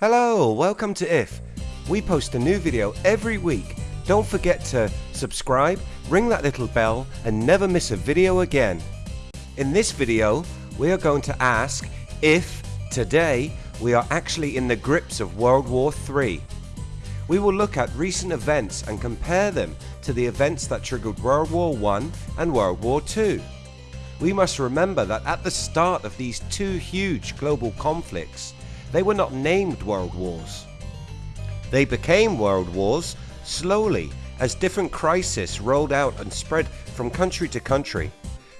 Hello, welcome to IF. We post a new video every week. Don't forget to subscribe, ring that little bell and never miss a video again. In this video, we are going to ask if today we are actually in the grips of World War III. We will look at recent events and compare them to the events that triggered World War I and World War II. We must remember that at the start of these two huge global conflicts, they were not named World Wars. They became World Wars slowly as different crises rolled out and spread from country to country.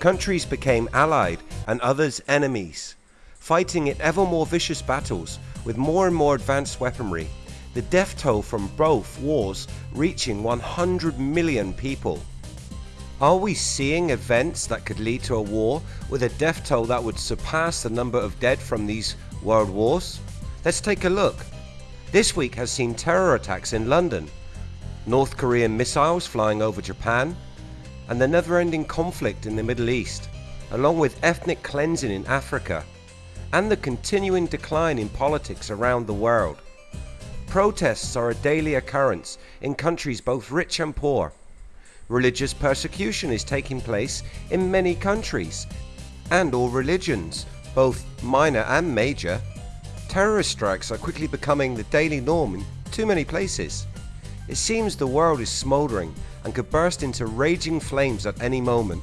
Countries became allied and others enemies, fighting in ever more vicious battles with more and more advanced weaponry, the death toll from both wars reaching 100 million people. Are we seeing events that could lead to a war with a death toll that would surpass the number of dead from these world wars? Let's take a look. This week has seen terror attacks in London, North Korean missiles flying over Japan, and the never-ending conflict in the Middle East, along with ethnic cleansing in Africa, and the continuing decline in politics around the world. Protests are a daily occurrence in countries both rich and poor. Religious persecution is taking place in many countries, and all religions, both minor and major. Terrorist strikes are quickly becoming the daily norm in too many places. It seems the world is smouldering and could burst into raging flames at any moment.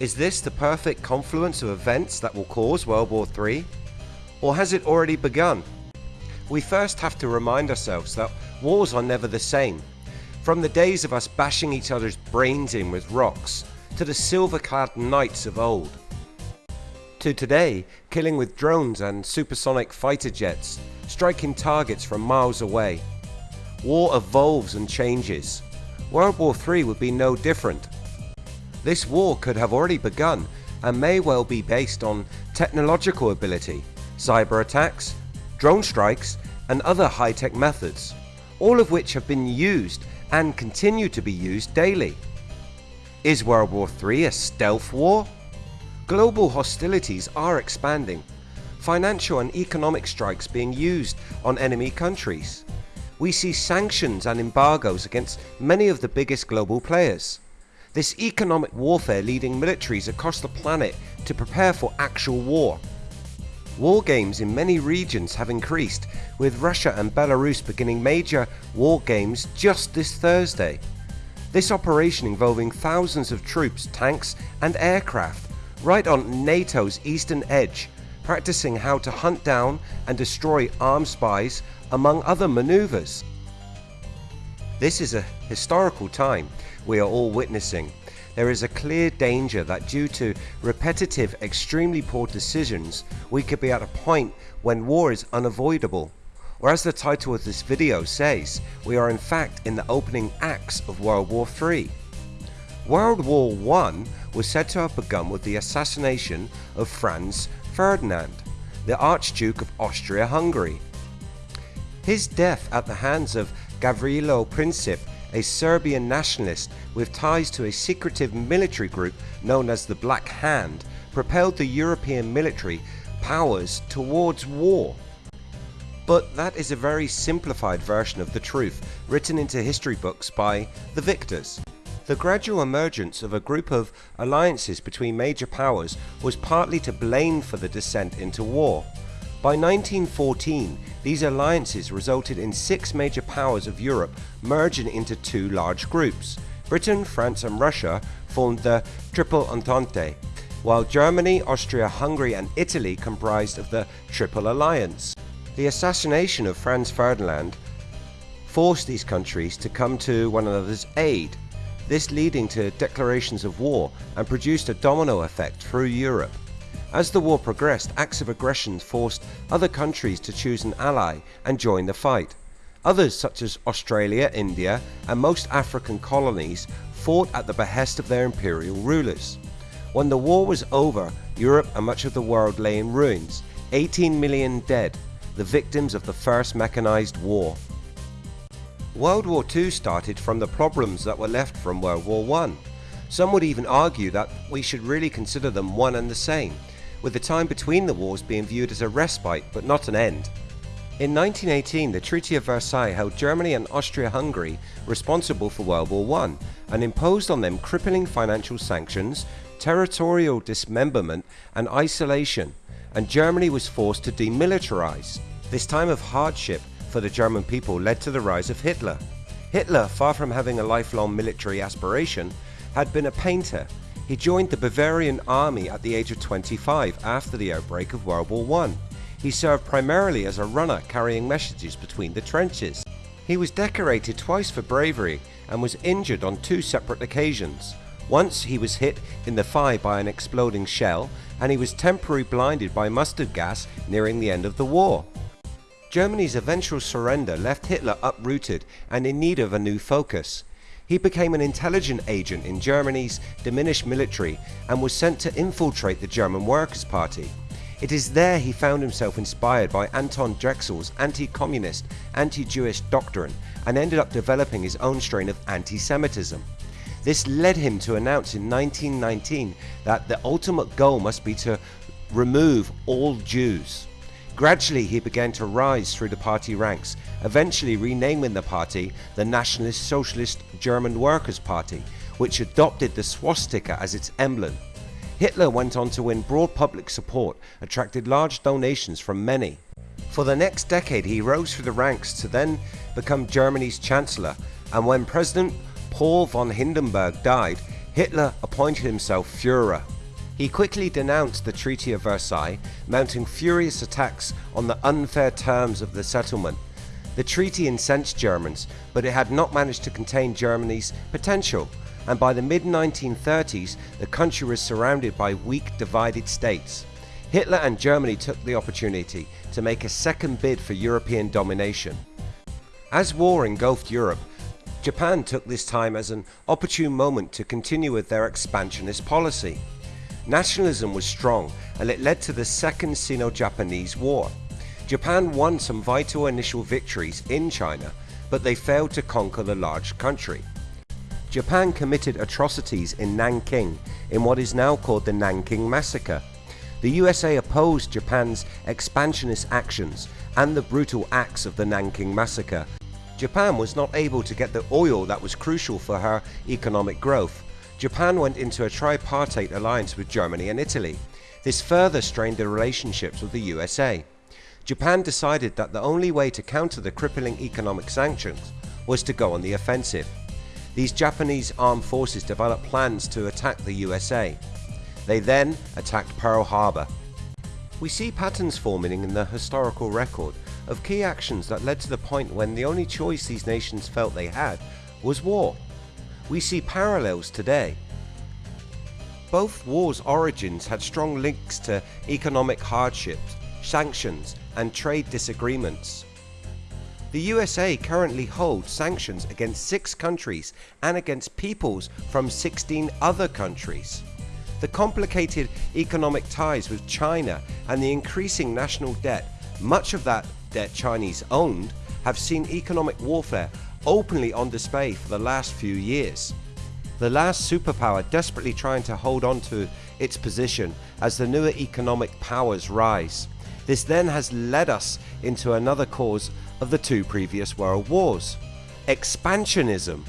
Is this the perfect confluence of events that will cause World War III? Or has it already begun? We first have to remind ourselves that wars are never the same. From the days of us bashing each other's brains in with rocks, to the silver-clad knights of old. To today, killing with drones and supersonic fighter jets, striking targets from miles away. War evolves and changes. World War III would be no different. This war could have already begun and may well be based on technological ability, cyber attacks, drone strikes and other high-tech methods, all of which have been used and continue to be used daily. Is World War III a stealth war? Global hostilities are expanding, financial and economic strikes being used on enemy countries. We see sanctions and embargoes against many of the biggest global players. This economic warfare leading militaries across the planet to prepare for actual war. War games in many regions have increased, with Russia and Belarus beginning major war games just this Thursday. This operation involving thousands of troops, tanks and aircraft right on NATO's eastern edge, practicing how to hunt down and destroy armed spies among other maneuvers. This is a historical time we are all witnessing there is a clear danger that due to repetitive extremely poor decisions we could be at a point when war is unavoidable or as the title of this video says we are in fact in the opening acts of World War III. World War I was said to have begun with the assassination of Franz Ferdinand, the Archduke of Austria-Hungary. His death at the hands of Gavrilo Princip a Serbian nationalist with ties to a secretive military group known as the Black Hand, propelled the European military powers towards war. But that is a very simplified version of the truth written into history books by the victors. The gradual emergence of a group of alliances between major powers was partly to blame for the descent into war. By 1914, these alliances resulted in six major powers of Europe merging into two large groups. Britain, France and Russia formed the Triple Entente, while Germany, Austria, Hungary and Italy comprised of the Triple Alliance. The assassination of Franz Ferdinand forced these countries to come to one another's aid, this leading to declarations of war and produced a domino effect through Europe. As the war progressed, acts of aggression forced other countries to choose an ally and join the fight. Others such as Australia, India and most African colonies fought at the behest of their imperial rulers. When the war was over, Europe and much of the world lay in ruins, 18 million dead, the victims of the first mechanized war. World War II started from the problems that were left from World War I. Some would even argue that we should really consider them one and the same, with the time between the wars being viewed as a respite but not an end. In 1918, the Treaty of Versailles held Germany and Austria-Hungary responsible for World War I and imposed on them crippling financial sanctions, territorial dismemberment and isolation, and Germany was forced to demilitarize. This time of hardship for the German people led to the rise of Hitler. Hitler, far from having a lifelong military aspiration, had been a painter. He joined the Bavarian army at the age of 25 after the outbreak of World War I. He served primarily as a runner carrying messages between the trenches. He was decorated twice for bravery and was injured on two separate occasions. Once he was hit in the thigh by an exploding shell and he was temporarily blinded by mustard gas nearing the end of the war. Germany's eventual surrender left Hitler uprooted and in need of a new focus. He became an intelligence agent in Germany's diminished military and was sent to infiltrate the German Workers' Party. It is there he found himself inspired by Anton Drexler's anti-communist, anti-Jewish doctrine and ended up developing his own strain of anti-Semitism. This led him to announce in 1919 that the ultimate goal must be to remove all Jews. Gradually he began to rise through the party ranks, eventually renaming the party the Nationalist Socialist German Workers' Party, which adopted the swastika as its emblem. Hitler went on to win broad public support, attracted large donations from many. For the next decade he rose through the ranks to then become Germany's Chancellor and when President Paul von Hindenburg died, Hitler appointed himself Führer. He quickly denounced the Treaty of Versailles, mounting furious attacks on the unfair terms of the settlement. The treaty incensed Germans, but it had not managed to contain Germany's potential, and by the mid-1930s the country was surrounded by weak divided states. Hitler and Germany took the opportunity to make a second bid for European domination. As war engulfed Europe, Japan took this time as an opportune moment to continue with their expansionist policy. Nationalism was strong and it led to the Second Sino-Japanese War. Japan won some vital initial victories in China, but they failed to conquer the large country. Japan committed atrocities in Nanking in what is now called the Nanking Massacre. The USA opposed Japan's expansionist actions and the brutal acts of the Nanking Massacre. Japan was not able to get the oil that was crucial for her economic growth Japan went into a tripartite alliance with Germany and Italy. This further strained the relationships with the USA. Japan decided that the only way to counter the crippling economic sanctions was to go on the offensive. These Japanese armed forces developed plans to attack the USA. They then attacked Pearl Harbor. We see patterns forming in the historical record of key actions that led to the point when the only choice these nations felt they had was war we see parallels today. Both wars' origins had strong links to economic hardships, sanctions and trade disagreements. The USA currently holds sanctions against 6 countries and against peoples from 16 other countries. The complicated economic ties with China and the increasing national debt, much of that debt Chinese owned, have seen economic warfare openly on display for the last few years. The last superpower desperately trying to hold on to its position as the newer economic powers rise. This then has led us into another cause of the two previous world wars. Expansionism.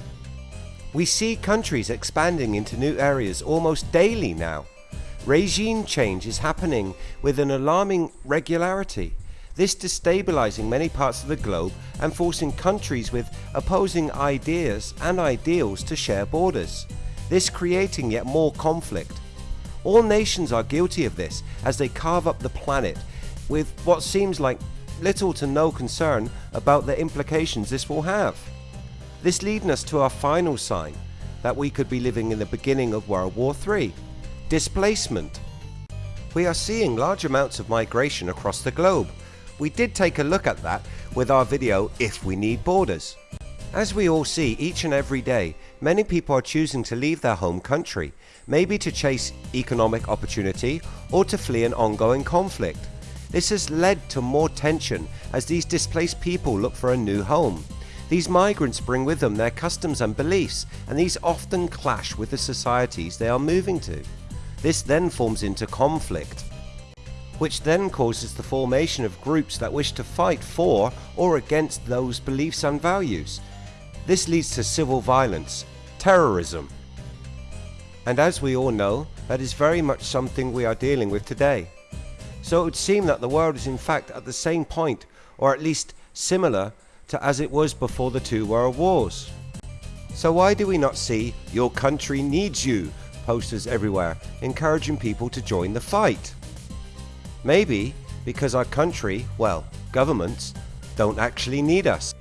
We see countries expanding into new areas almost daily now. Regime change is happening with an alarming regularity this destabilizing many parts of the globe and forcing countries with opposing ideas and ideals to share borders, this creating yet more conflict. All nations are guilty of this as they carve up the planet with what seems like little to no concern about the implications this will have. This leading us to our final sign that we could be living in the beginning of World War III, displacement. We are seeing large amounts of migration across the globe we did take a look at that with our video If We Need Borders. As we all see each and every day, many people are choosing to leave their home country, maybe to chase economic opportunity or to flee an ongoing conflict. This has led to more tension as these displaced people look for a new home. These migrants bring with them their customs and beliefs and these often clash with the societies they are moving to. This then forms into conflict. Which then causes the formation of groups that wish to fight for or against those beliefs and values. This leads to civil violence, terrorism. And as we all know, that is very much something we are dealing with today. So it would seem that the world is in fact at the same point, or at least similar to as it was before the two world wars. So why do we not see your country needs you posters everywhere encouraging people to join the fight? Maybe because our country, well, governments, don't actually need us.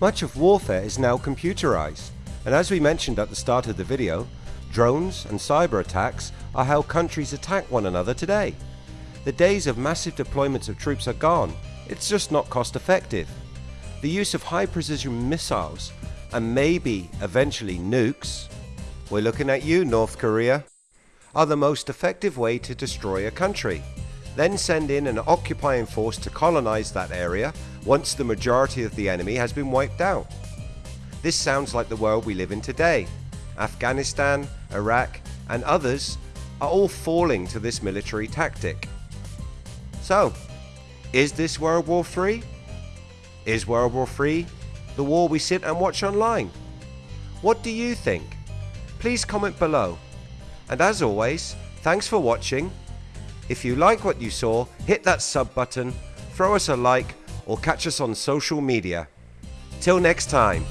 Much of warfare is now computerized, and as we mentioned at the start of the video, drones and cyber attacks are how countries attack one another today. The days of massive deployments of troops are gone, it's just not cost effective. The use of high precision missiles and maybe eventually nukes, we're looking at you North Korea, are the most effective way to destroy a country. Then send in an occupying force to colonize that area once the majority of the enemy has been wiped out. This sounds like the world we live in today. Afghanistan, Iraq and others are all falling to this military tactic. So, is this World War III? Is World War III the war we sit and watch online? What do you think? Please comment below. And as always, thanks for watching. If you like what you saw, hit that sub button, throw us a like or catch us on social media. Till next time.